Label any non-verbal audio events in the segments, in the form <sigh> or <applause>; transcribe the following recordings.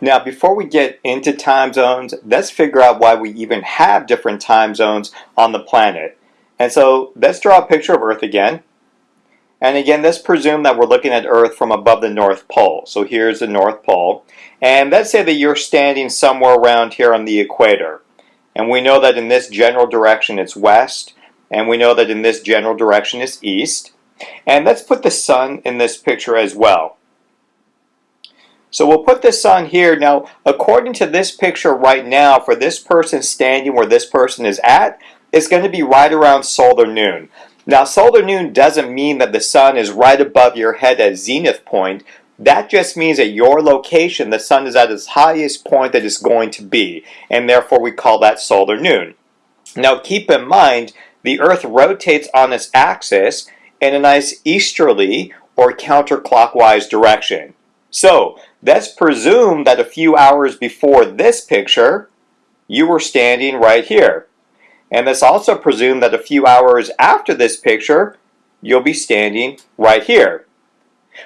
Now, before we get into time zones, let's figure out why we even have different time zones on the planet. And so let's draw a picture of Earth again. And again, let's presume that we're looking at Earth from above the North Pole. So here's the North Pole. And let's say that you're standing somewhere around here on the equator. And we know that in this general direction it's west. And we know that in this general direction it's east. And let's put the sun in this picture as well. So we'll put the sun here. Now, according to this picture right now, for this person standing where this person is at, it's going to be right around solar noon. Now, solar noon doesn't mean that the sun is right above your head at zenith point. That just means at your location, the sun is at its highest point that it's going to be, and therefore we call that solar noon. Now, keep in mind, the Earth rotates on its axis in a nice easterly or counterclockwise direction. So, let's presume that a few hours before this picture, you were standing right here. And let's also presume that a few hours after this picture, you'll be standing right here.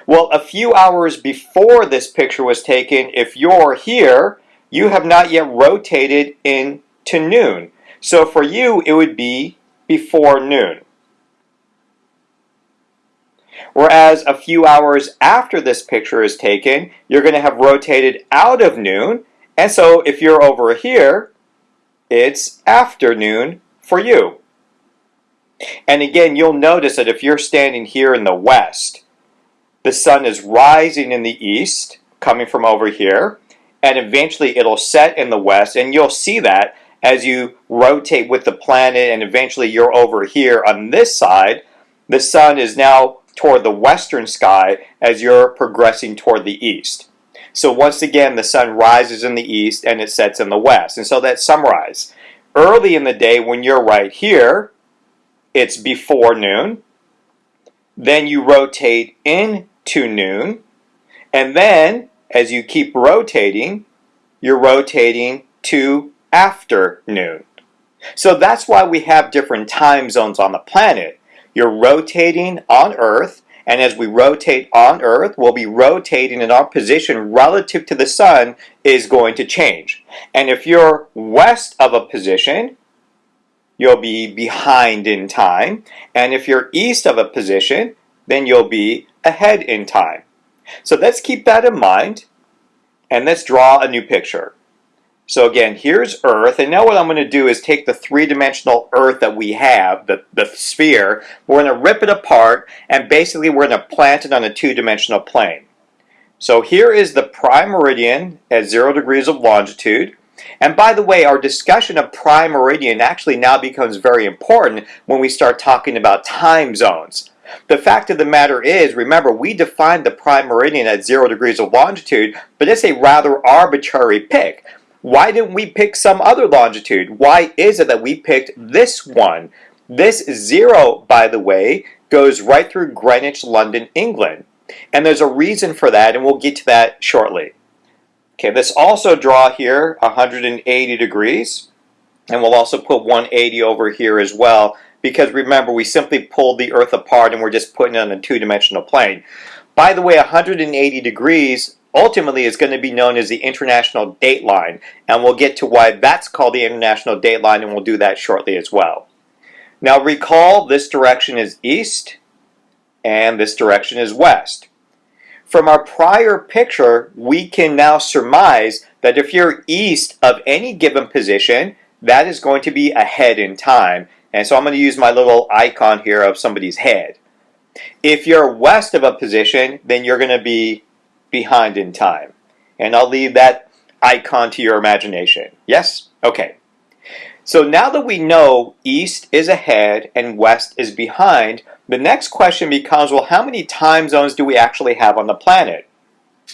Well, a few hours before this picture was taken, if you're here, you have not yet rotated into noon. So for you, it would be before noon. Whereas a few hours after this picture is taken, you're going to have rotated out of noon. And so if you're over here, it's afternoon for you. And again, you'll notice that if you're standing here in the west, the sun is rising in the east, coming from over here, and eventually it'll set in the west, and you'll see that as you rotate with the planet, and eventually you're over here on this side, the sun is now toward the western sky as you're progressing toward the east. So once again, the sun rises in the east and it sets in the west. And so that's sunrise. Early in the day when you're right here, it's before noon. Then you rotate into noon. And then, as you keep rotating, you're rotating to afternoon. So that's why we have different time zones on the planet. You're rotating on Earth, and as we rotate on Earth, we'll be rotating in our position relative to the sun is going to change. And if you're west of a position, you'll be behind in time. And if you're east of a position, then you'll be ahead in time. So let's keep that in mind, and let's draw a new picture. So again, here's Earth, and now what I'm going to do is take the three-dimensional Earth that we have, the, the sphere, we're going to rip it apart, and basically we're going to plant it on a two-dimensional plane. So here is the prime meridian at zero degrees of longitude. And by the way, our discussion of prime meridian actually now becomes very important when we start talking about time zones. The fact of the matter is, remember, we defined the prime meridian at zero degrees of longitude, but it's a rather arbitrary pick. Why didn't we pick some other longitude? Why is it that we picked this one? This zero, by the way, goes right through Greenwich, London, England. And there's a reason for that, and we'll get to that shortly. Okay, let's also draw here 180 degrees. And we'll also put 180 over here as well, because remember, we simply pulled the Earth apart and we're just putting it on a two-dimensional plane. By the way, 180 degrees ultimately is going to be known as the International Date Line, and we'll get to why that's called the International Date Line, and we'll do that shortly as well. Now recall, this direction is east, and this direction is west. From our prior picture, we can now surmise that if you're east of any given position, that is going to be ahead in time. And so I'm going to use my little icon here of somebody's head. If you're west of a position, then you're going to be behind in time. And I'll leave that icon to your imagination. Yes? Okay. So now that we know east is ahead and west is behind, the next question becomes, well, how many time zones do we actually have on the planet?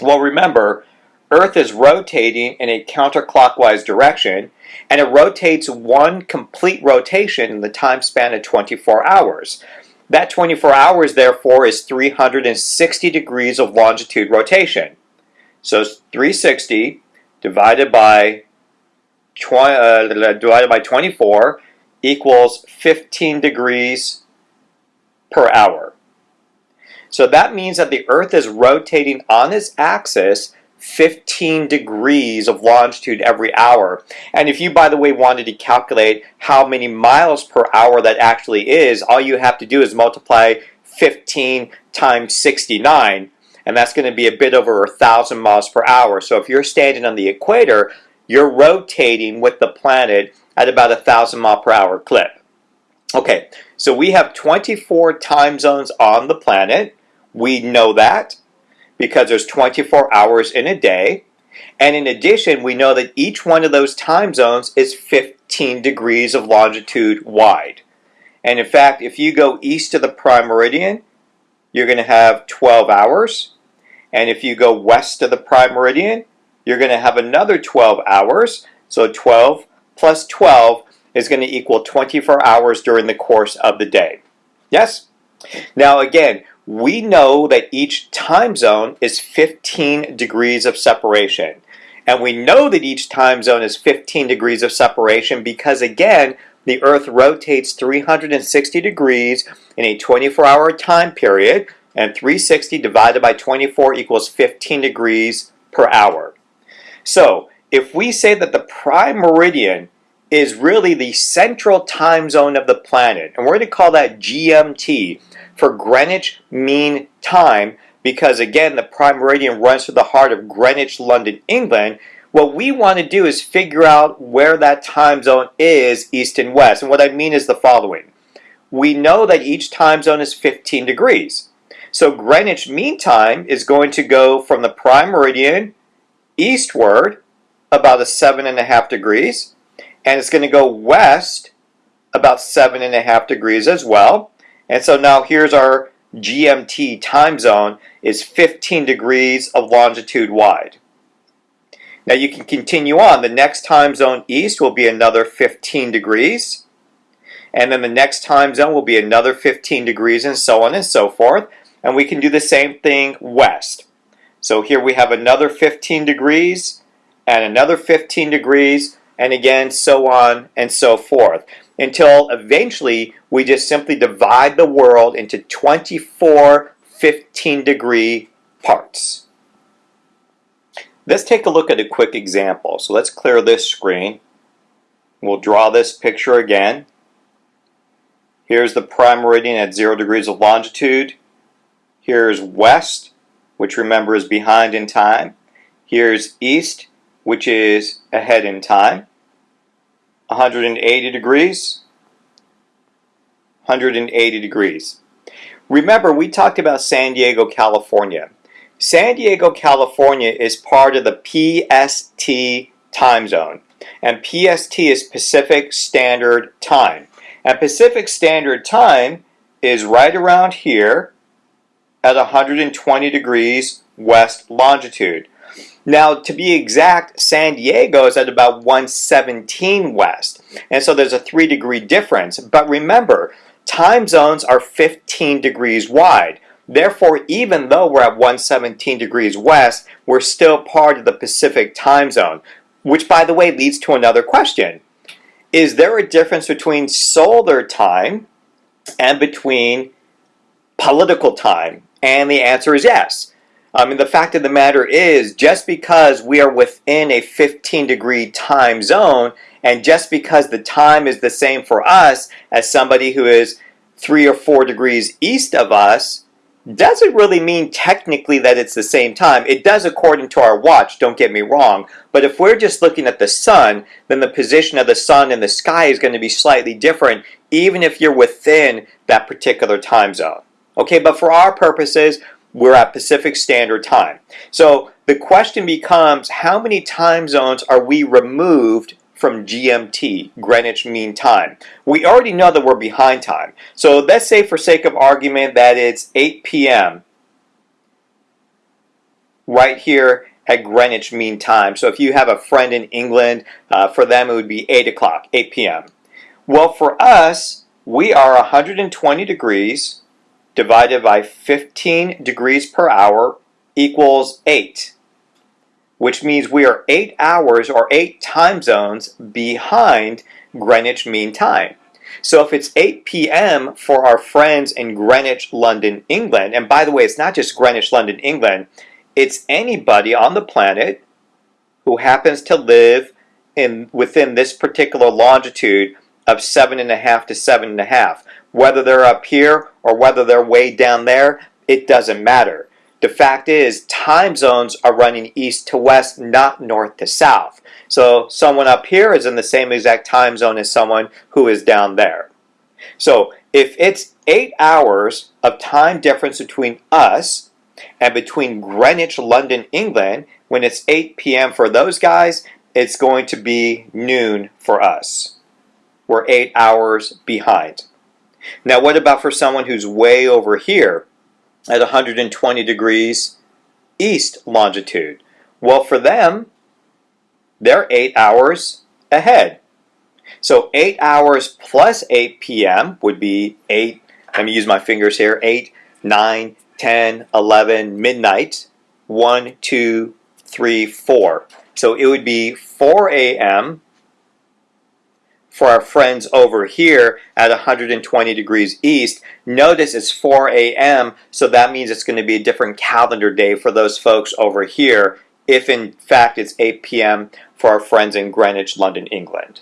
Well, remember, Earth is rotating in a counterclockwise direction, and it rotates one complete rotation in the time span of 24 hours. That 24 hours, therefore, is 360 degrees of longitude rotation. So 360 divided by, uh, divided by 24 equals 15 degrees per hour. So that means that the Earth is rotating on its axis 15 degrees of longitude every hour. And if you, by the way, wanted to calculate how many miles per hour that actually is, all you have to do is multiply 15 times 69, and that's going to be a bit over a thousand miles per hour. So if you're standing on the equator, you're rotating with the planet at about a thousand mile per hour clip. Okay, so we have 24 time zones on the planet. We know that because there's 24 hours in a day. And in addition, we know that each one of those time zones is 15 degrees of longitude wide. And in fact, if you go east of the prime meridian, you're going to have 12 hours. And if you go west of the prime meridian, you're going to have another 12 hours. So 12 plus 12 is going to equal 24 hours during the course of the day. Yes? Now again, we know that each time zone is 15 degrees of separation. And we know that each time zone is 15 degrees of separation because again, the Earth rotates 360 degrees in a 24-hour time period, and 360 divided by 24 equals 15 degrees per hour. So, if we say that the prime meridian is really the central time zone of the planet, and we're going to call that GMT, for Greenwich Mean Time, because again, the prime meridian runs through the heart of Greenwich, London, England, what we want to do is figure out where that time zone is east and west. And what I mean is the following. We know that each time zone is 15 degrees. So Greenwich Mean Time is going to go from the prime meridian eastward about a seven and a half degrees. And it's going to go west about seven and a half degrees as well. And so now here's our GMT time zone is 15 degrees of longitude wide. Now you can continue on. The next time zone east will be another 15 degrees. And then the next time zone will be another 15 degrees and so on and so forth. And we can do the same thing west. So here we have another 15 degrees and another 15 degrees and again so on and so forth until eventually we just simply divide the world into 24 15 degree parts. Let's take a look at a quick example. So let's clear this screen. We'll draw this picture again. Here's the prime meridian at 0 degrees of longitude. Here's west, which remember is behind in time. Here's east, which is ahead in time. 180 degrees. 180 degrees. Remember, we talked about San Diego, California. San Diego, California is part of the PST time zone. And PST is Pacific Standard Time. And Pacific Standard Time is right around here at 120 degrees west longitude. Now, to be exact, San Diego is at about 117 west. And so there's a 3 degree difference. But remember, time zones are 15 degrees wide. Therefore, even though we're at 117 degrees west, we're still part of the Pacific time zone, which by the way leads to another question. Is there a difference between solar time and between political time? And the answer is yes. Um, I mean, the fact of the matter is, just because we are within a 15 degree time zone, and just because the time is the same for us as somebody who is three or four degrees east of us, doesn't really mean technically that it's the same time. It does according to our watch, don't get me wrong. But if we're just looking at the sun, then the position of the sun in the sky is going to be slightly different, even if you're within that particular time zone. Okay, but for our purposes, we're at Pacific Standard Time. So the question becomes, how many time zones are we removed from GMT, Greenwich Mean Time. We already know that we're behind time. So let's say for sake of argument that it's 8 p.m. right here at Greenwich Mean Time. So if you have a friend in England, uh, for them it would be 8 o'clock, 8 p.m. Well, for us, we are 120 degrees divided by 15 degrees per hour equals 8 which means we are eight hours or eight time zones behind Greenwich Mean Time. So if it's 8 p.m. for our friends in Greenwich, London, England, and by the way, it's not just Greenwich, London, England, it's anybody on the planet who happens to live in within this particular longitude of seven and a half to seven and a half. Whether they're up here or whether they're way down there, it doesn't matter. The fact is, time zones are running east to west, not north to south. So someone up here is in the same exact time zone as someone who is down there. So if it's eight hours of time difference between us and between Greenwich, London, England, when it's 8 p.m. for those guys, it's going to be noon for us. We're eight hours behind. Now, what about for someone who's way over here at 120 degrees east longitude? Well, for them, they're eight hours ahead. So 8 hours plus 8 p.m. would be 8, let me use my fingers here, 8, 9, 10, 11, midnight, 1, 2, 3, 4. So it would be 4 a.m. for our friends over here at 120 degrees east. Notice it's 4 a.m. so that means it's going to be a different calendar day for those folks over here if in fact it's 8 p.m. for our friends in Greenwich, London, England.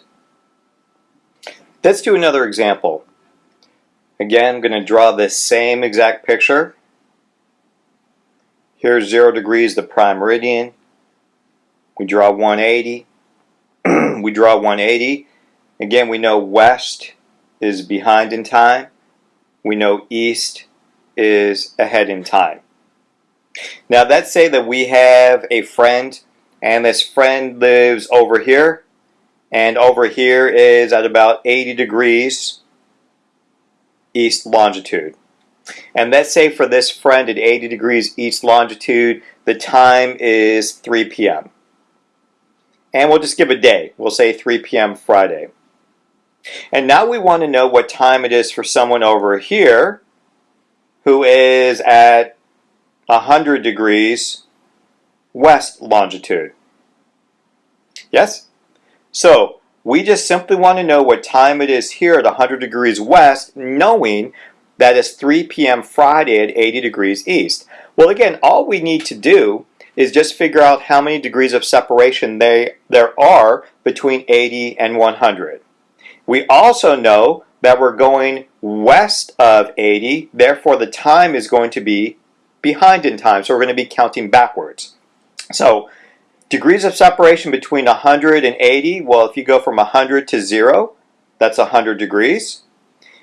Let's do another example. Again, I'm going to draw this same exact picture. Here's 0 degrees, the prime meridian. We draw 180. <clears throat> we draw 180. Again, we know west is behind in time. We know east is ahead in time. Now let's say that we have a friend and this friend lives over here and over here is at about 80 degrees east longitude. And let's say for this friend at 80 degrees east longitude, the time is 3 p.m. And we'll just give a day. We'll say 3 p.m. Friday. And now we want to know what time it is for someone over here who is at 100 degrees west longitude. Yes? So, we just simply want to know what time it is here at 100 degrees west, knowing that it's 3 p.m. Friday at 80 degrees east. Well, again, all we need to do is just figure out how many degrees of separation they, there are between 80 and 100. We also know that we're going west of 80, therefore the time is going to be behind in time, so we're going to be counting backwards. So degrees of separation between 100 and 80, well, if you go from 100 to 0, that's 100 degrees.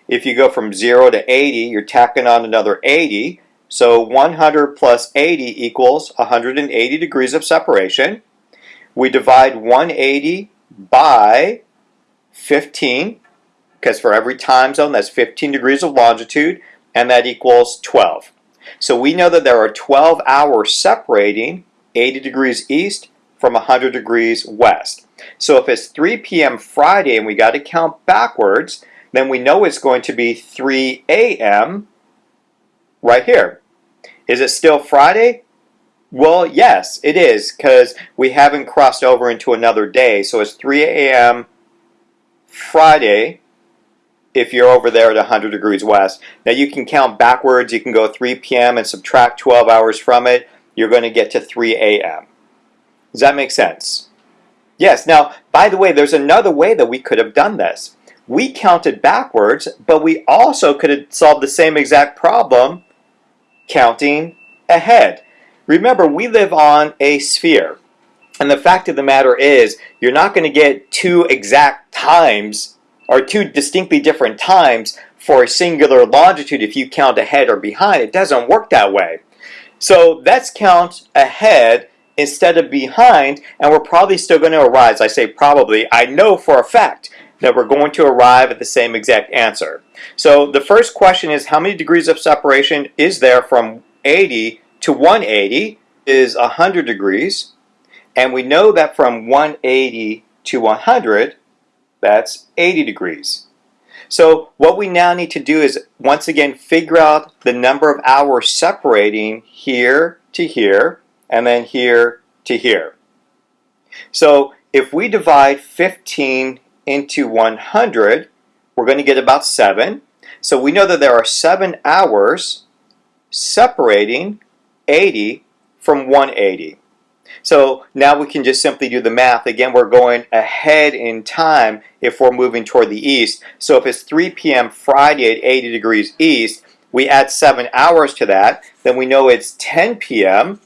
If you go from 0 to 80, you're tacking on another 80. So 100 plus 80 equals 180 degrees of separation. We divide 180 by 15, because for every time zone, that's 15 degrees of longitude, and that equals 12. So we know that there are 12 hours separating 80 degrees east from 100 degrees west. So if it's 3 p.m. Friday and we got to count backwards, then we know it's going to be 3 a.m. right here. Is it still Friday? Well, yes, it is, because we haven't crossed over into another day. So it's 3 a.m. Friday, if you're over there at 100 degrees west. Now you can count backwards. You can go 3 p.m. and subtract 12 hours from it. You're going to get to 3 a.m. Does that make sense? Yes. Now, by the way, there's another way that we could have done this. We counted backwards, but we also could have solved the same exact problem counting ahead. Remember, we live on a sphere. And the fact of the matter is, you're not going to get two exact times or two distinctly different times for a singular longitude if you count ahead or behind. It doesn't work that way. So let's count ahead instead of behind, and we're probably still going to arrive. I say probably, I know for a fact that we're going to arrive at the same exact answer. So the first question is how many degrees of separation is there from 80 to 180 is 100 degrees. And we know that from 180 to 100 that's 80 degrees. So what we now need to do is once again figure out the number of hours separating here to here and then here to here. So if we divide 15 into 100, we're going to get about 7. So we know that there are 7 hours separating 80 from 180. So now we can just simply do the math. Again, we're going ahead in time if we're moving toward the east. So if it's 3 p.m. Friday at 80 degrees east, we add 7 hours to that, then we know it's 10 p.m.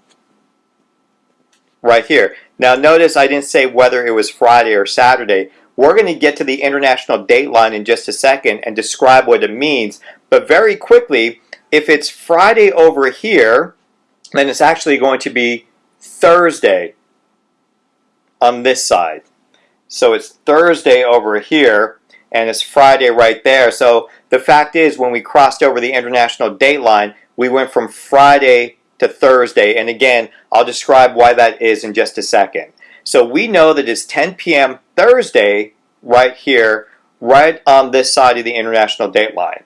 right here. Now notice I didn't say whether it was Friday or Saturday. We're going to get to the international date line in just a second and describe what it means. But very quickly, if it's Friday over here, then it's actually going to be Thursday on this side. So it's Thursday over here and it's Friday right there. So the fact is when we crossed over the international date line, we went from Friday to Thursday. And again, I'll describe why that is in just a second. So we know that it's 10 p.m. Thursday right here, right on this side of the international date line.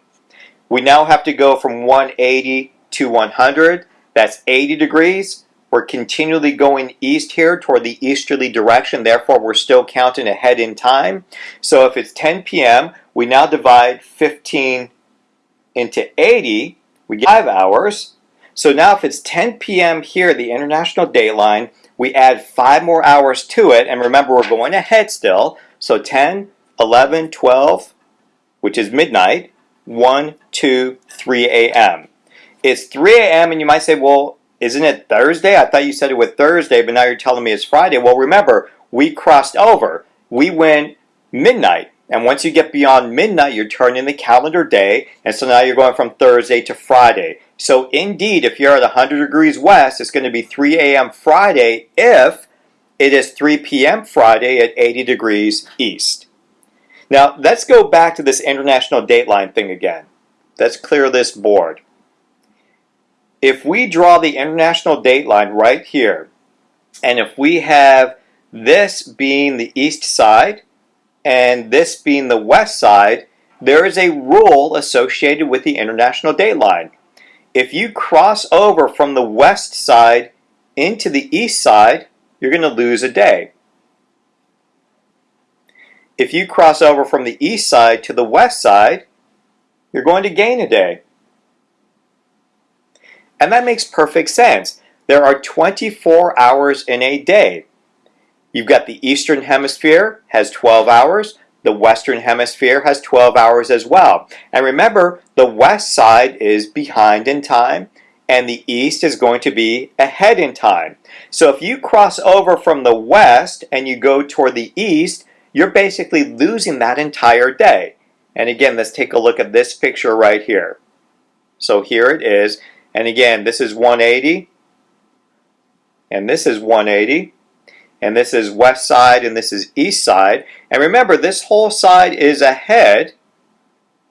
We now have to go from 180 to 100. That's 80 degrees. We're continually going east here toward the easterly direction, therefore we're still counting ahead in time. So if it's 10 p.m., we now divide 15 into 80, we get 5 hours. So now if it's 10 p.m. here, the international date line, we add 5 more hours to it, and remember we're going ahead still, so 10, 11, 12, which is midnight, 1, 2, 3 a.m. It's 3 a.m. and you might say, well, isn't it Thursday? I thought you said it was Thursday, but now you're telling me it's Friday. Well, remember, we crossed over. We went midnight. And once you get beyond midnight, you're turning the calendar day. And so now you're going from Thursday to Friday. So indeed, if you're at 100 degrees west, it's going to be 3 a.m. Friday if it is 3 p.m. Friday at 80 degrees east. Now, let's go back to this international dateline thing again. Let's clear this board if we draw the international date line right here, and if we have this being the east side and this being the west side, there is a rule associated with the international date line. If you cross over from the west side into the east side, you're going to lose a day. If you cross over from the east side to the west side, you're going to gain a day. And that makes perfect sense. There are 24 hours in a day. You've got the Eastern Hemisphere has 12 hours. The Western Hemisphere has 12 hours as well. And remember, the west side is behind in time and the east is going to be ahead in time. So if you cross over from the west and you go toward the east, you're basically losing that entire day. And again, let's take a look at this picture right here. So here it is. And again, this is 180. And this is 180. And this is west side and this is east side. And remember, this whole side is ahead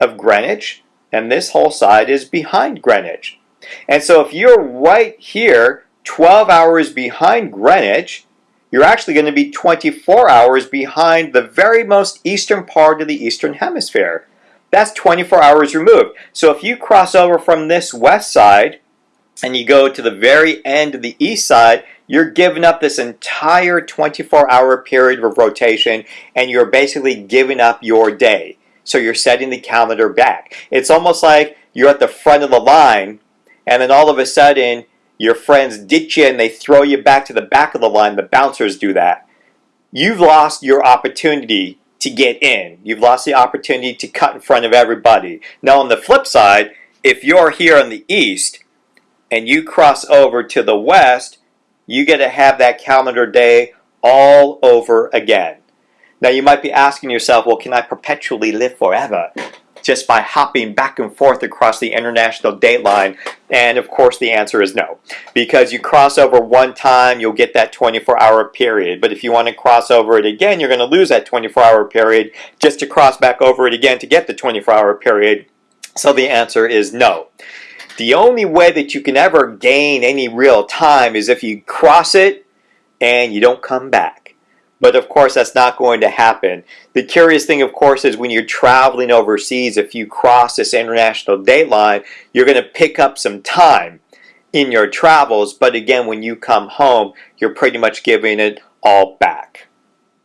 of Greenwich. And this whole side is behind Greenwich. And so if you're right here, 12 hours behind Greenwich, you're actually going to be 24 hours behind the very most eastern part of the eastern hemisphere. That's 24 hours removed. So if you cross over from this west side and you go to the very end of the east side, you're giving up this entire 24 hour period of rotation and you're basically giving up your day. So you're setting the calendar back. It's almost like you're at the front of the line and then all of a sudden your friends ditch you and they throw you back to the back of the line. The bouncers do that. You've lost your opportunity to get in. You've lost the opportunity to cut in front of everybody. Now on the flip side, if you're here in the east and you cross over to the west, you get to have that calendar day all over again. Now you might be asking yourself, well, can I perpetually live forever? Just by hopping back and forth across the international date line? And of course the answer is no. Because you cross over one time, you'll get that 24 hour period. But if you want to cross over it again, you're going to lose that 24 hour period just to cross back over it again to get the 24 hour period. So the answer is no. The only way that you can ever gain any real time is if you cross it and you don't come back. But of course, that's not going to happen. The curious thing, of course, is when you're traveling overseas, if you cross this international date line, you're going to pick up some time in your travels. But again, when you come home, you're pretty much giving it all back.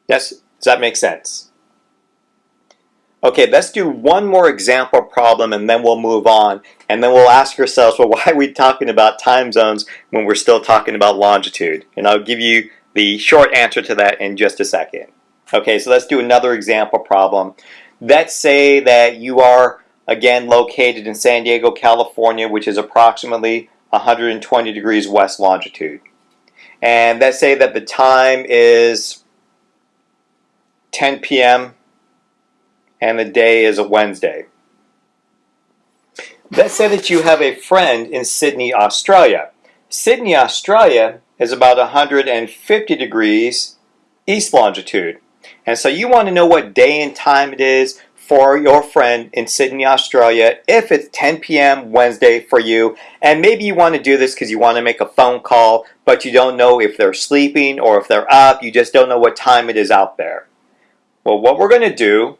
Yes, does that make sense? Okay, let's do one more example problem and then we'll move on. And then we'll ask ourselves, well, <laughs> why are we talking about time zones when we're still talking about longitude? And I'll give you the short answer to that in just a second. Okay, so let's do another example problem. Let's say that you are, again, located in San Diego, California, which is approximately 120 degrees west longitude. And let's say that the time is 10 p.m and the day is a Wednesday. Let's say that you have a friend in Sydney, Australia. Sydney, Australia is about 150 degrees east longitude. And so you want to know what day and time it is for your friend in Sydney, Australia, if it's 10 p.m. Wednesday for you. And maybe you want to do this because you want to make a phone call, but you don't know if they're sleeping or if they're up. You just don't know what time it is out there. Well, what we're going to do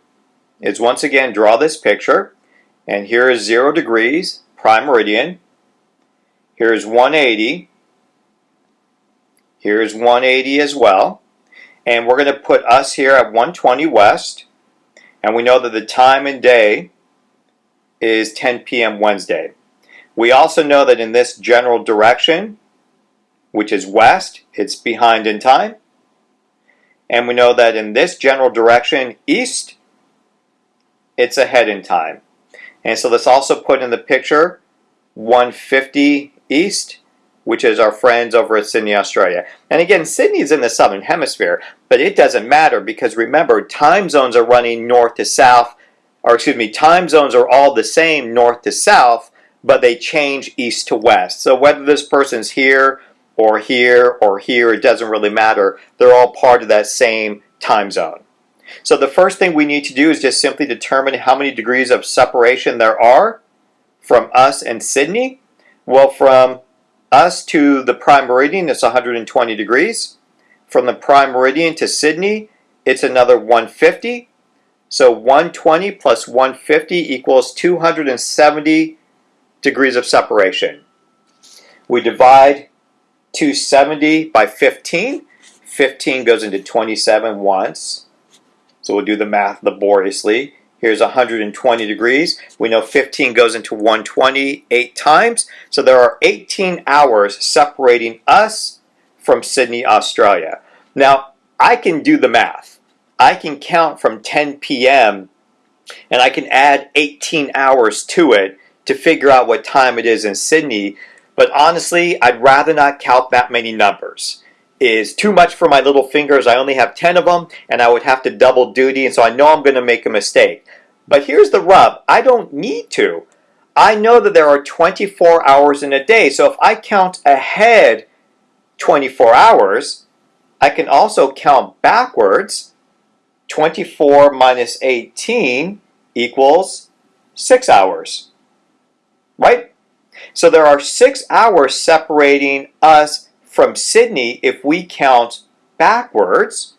is once again draw this picture and here is 0 degrees prime meridian here's 180 here's 180 as well and we're going to put us here at 120 west and we know that the time and day is 10 p.m. Wednesday we also know that in this general direction which is west it's behind in time and we know that in this general direction east it's ahead in time. And so let's also put in the picture 150 East, which is our friends over at Sydney, Australia. And again, Sydney's in the southern hemisphere, but it doesn't matter because remember, time zones are running north to south, or excuse me, time zones are all the same north to south, but they change east to west. So whether this person's here or here or here, it doesn't really matter. They're all part of that same time zone. So the first thing we need to do is just simply determine how many degrees of separation there are from us and Sydney. Well, from us to the prime meridian, it's 120 degrees. From the prime meridian to Sydney, it's another 150. So 120 plus 150 equals 270 degrees of separation. We divide 270 by 15. 15 goes into 27 once. So we'll do the math laboriously. Here's 120 degrees. We know 15 goes into 120 eight times. So there are 18 hours separating us from Sydney, Australia. Now, I can do the math. I can count from 10 p.m. and I can add 18 hours to it to figure out what time it is in Sydney. But honestly, I'd rather not count that many numbers is too much for my little fingers. I only have 10 of them and I would have to double duty and so I know I'm going to make a mistake. But here's the rub. I don't need to. I know that there are 24 hours in a day. So if I count ahead 24 hours, I can also count backwards. 24 minus 18 equals 6 hours. Right? So there are 6 hours separating us from Sydney if we count backwards,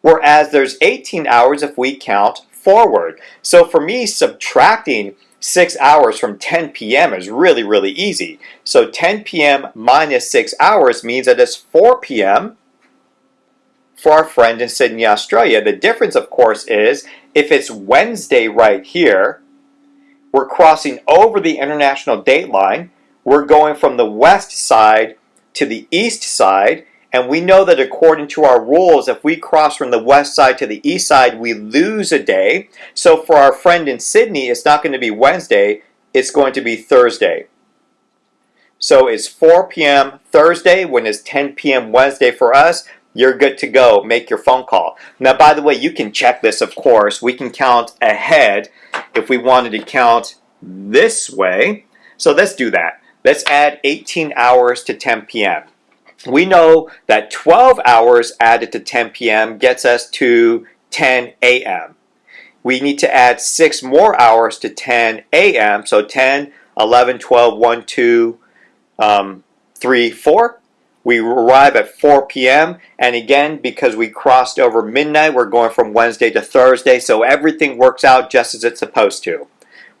whereas there's 18 hours if we count forward. So for me, subtracting 6 hours from 10 p.m. is really, really easy. So 10 p.m. minus 6 hours means that it's 4 p.m. for our friend in Sydney, Australia. The difference, of course, is if it's Wednesday right here, we're crossing over the international date line. We're going from the west side to the east side, and we know that according to our rules, if we cross from the west side to the east side, we lose a day. So for our friend in Sydney, it's not going to be Wednesday, it's going to be Thursday. So it's 4 p.m. Thursday when it's 10 p.m. Wednesday for us. You're good to go. Make your phone call. Now, by the way, you can check this, of course. We can count ahead if we wanted to count this way. So let's do that. Let's add 18 hours to 10 p.m. We know that 12 hours added to 10 p.m. gets us to 10 a.m. We need to add 6 more hours to 10 a.m. So 10, 11, 12, 1, 2, um, 3, 4. We arrive at 4 p.m. And again, because we crossed over midnight, we're going from Wednesday to Thursday. So everything works out just as it's supposed to.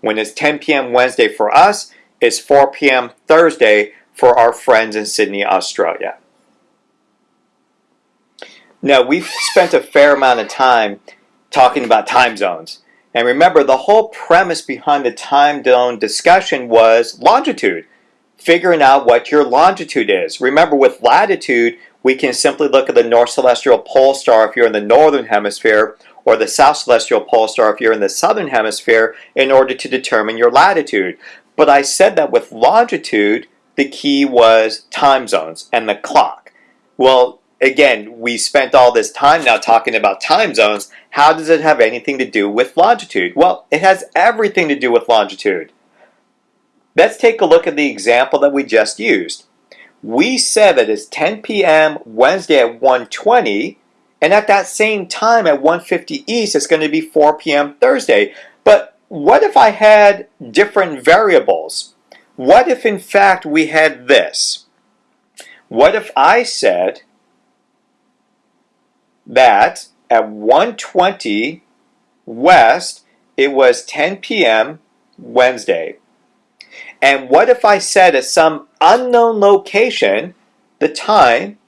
When it's 10 p.m. Wednesday for us, is 4 p.m. Thursday for our friends in Sydney, Australia. Now, we've spent a fair amount of time talking about time zones. And remember, the whole premise behind the time zone discussion was longitude, figuring out what your longitude is. Remember, with latitude, we can simply look at the North Celestial Pole Star if you're in the northern hemisphere, or the South Celestial Pole Star if you're in the southern hemisphere, in order to determine your latitude. But I said that with longitude, the key was time zones and the clock. Well, again, we spent all this time now talking about time zones. How does it have anything to do with longitude? Well, it has everything to do with longitude. Let's take a look at the example that we just used. We said that it's 10 p.m. Wednesday at 1.20, and at that same time at 1.50 East, it's going to be 4 p.m. Thursday. What if I had different variables? What if in fact we had this? What if I said that at 120 West, it was 10 p.m. Wednesday. And what if I said at some unknown location, the time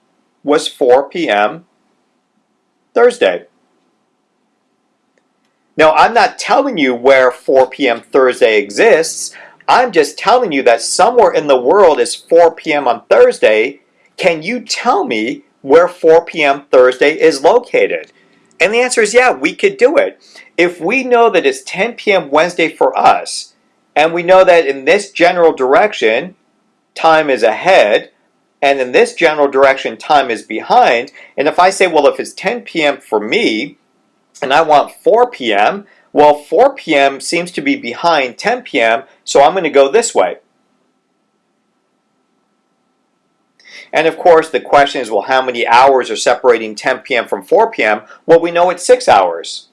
was 4 p.m. Thursday? Now, I'm not telling you where 4 p.m. Thursday exists. I'm just telling you that somewhere in the world is 4 p.m. on Thursday. Can you tell me where 4 p.m. Thursday is located? And the answer is yeah, we could do it. If we know that it's 10 p.m. Wednesday for us, and we know that in this general direction, time is ahead, and in this general direction, time is behind, and if I say, well, if it's 10 p.m. for me, and I want 4 p.m., well, 4 p.m. seems to be behind 10 p.m., so I'm going to go this way. And of course, the question is, well, how many hours are separating 10 p.m. from 4 p.m.? Well, we know it's 6 hours.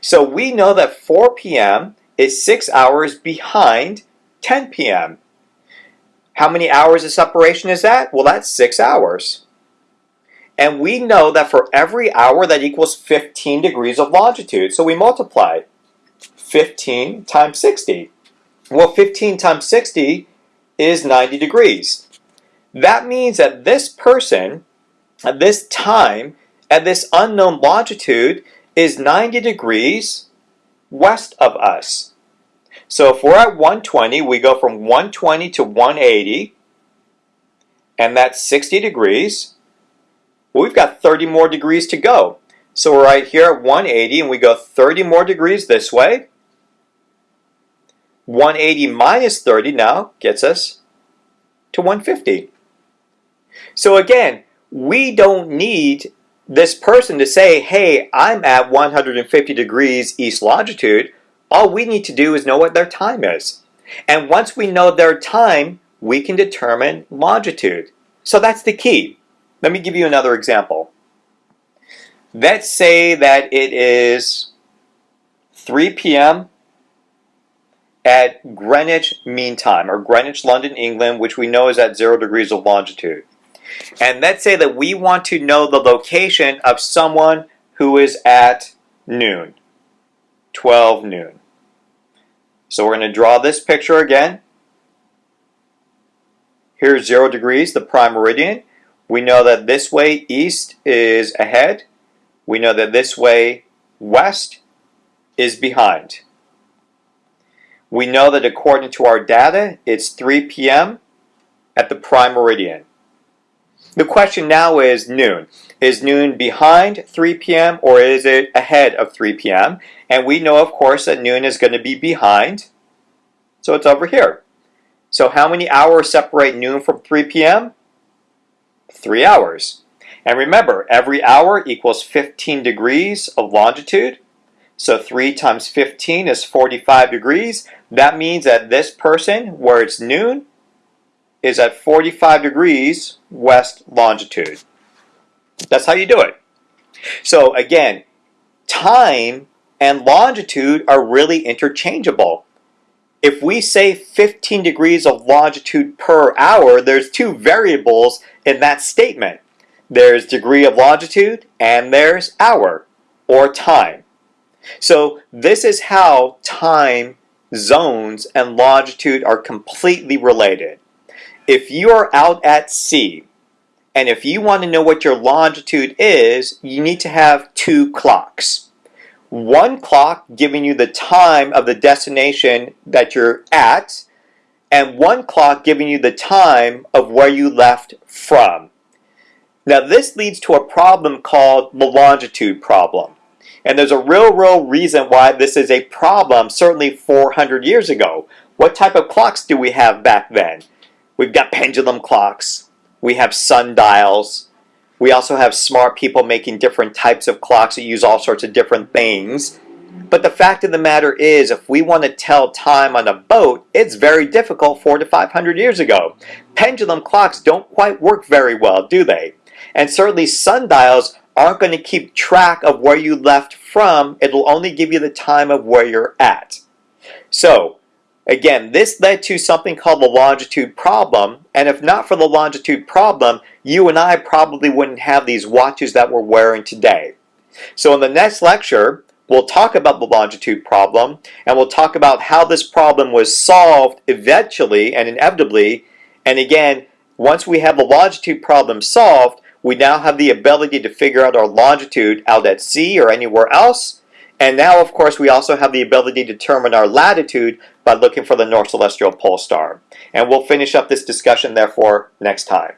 So we know that 4 p.m. is 6 hours behind 10 p.m. How many hours of separation is that? Well, that's 6 hours. And we know that for every hour that equals 15 degrees of longitude. So we multiply 15 times 60. Well, 15 times 60 is 90 degrees. That means that this person, at this time, at this unknown longitude, is 90 degrees west of us. So if we're at 120, we go from 120 to 180, and that's 60 degrees. Well, we've got 30 more degrees to go. So we're right here at 180, and we go 30 more degrees this way. 180 minus 30 now gets us to 150. So again, we don't need this person to say, hey, I'm at 150 degrees east longitude. All we need to do is know what their time is. And once we know their time, we can determine longitude. So that's the key. Let me give you another example. Let's say that it is 3 p.m. at Greenwich Mean Time, or Greenwich, London, England, which we know is at 0 degrees of longitude. And let's say that we want to know the location of someone who is at noon, 12 noon. So we're going to draw this picture again. Here's 0 degrees, the prime meridian. We know that this way east is ahead. We know that this way west is behind. We know that according to our data, it's 3 p.m. at the prime meridian. The question now is noon. Is noon behind 3 p.m. or is it ahead of 3 p.m.? And we know, of course, that noon is going to be behind. So it's over here. So how many hours separate noon from 3 p.m.? 3 hours. And remember, every hour equals 15 degrees of longitude. So 3 times 15 is 45 degrees. That means that this person, where it's noon, is at 45 degrees west longitude. That's how you do it. So again, time and longitude are really interchangeable. If we say 15 degrees of longitude per hour, there's two variables in that statement. There's degree of longitude and there's hour or time. So this is how time zones and longitude are completely related if you are out at sea And if you want to know what your longitude is, you need to have two clocks. One clock giving you the time of the destination that you're at, and one clock giving you the time of where you left from. Now this leads to a problem called the longitude problem. And there's a real, real reason why this is a problem, certainly 400 years ago. What type of clocks do we have back then? We've got pendulum clocks, we have sundials, we also have smart people making different types of clocks that use all sorts of different things. But the fact of the matter is, if we want to tell time on a boat, it's very difficult four to 500 years ago. Pendulum clocks don't quite work very well, do they? And certainly sundials aren't going to keep track of where you left from. It'll only give you the time of where you're at. So, again, this led to something called the longitude problem. And if not for the longitude problem, you and I probably wouldn't have these watches that we're wearing today. So in the next lecture, we'll talk about the longitude problem, and we'll talk about how this problem was solved eventually and inevitably. And again, once we have the longitude problem solved, we now have the ability to figure out our longitude out at sea or anywhere else. And now, of course, we also have the ability to determine our latitude by looking for the North Celestial Pole Star. And we'll finish up this discussion, therefore, next time.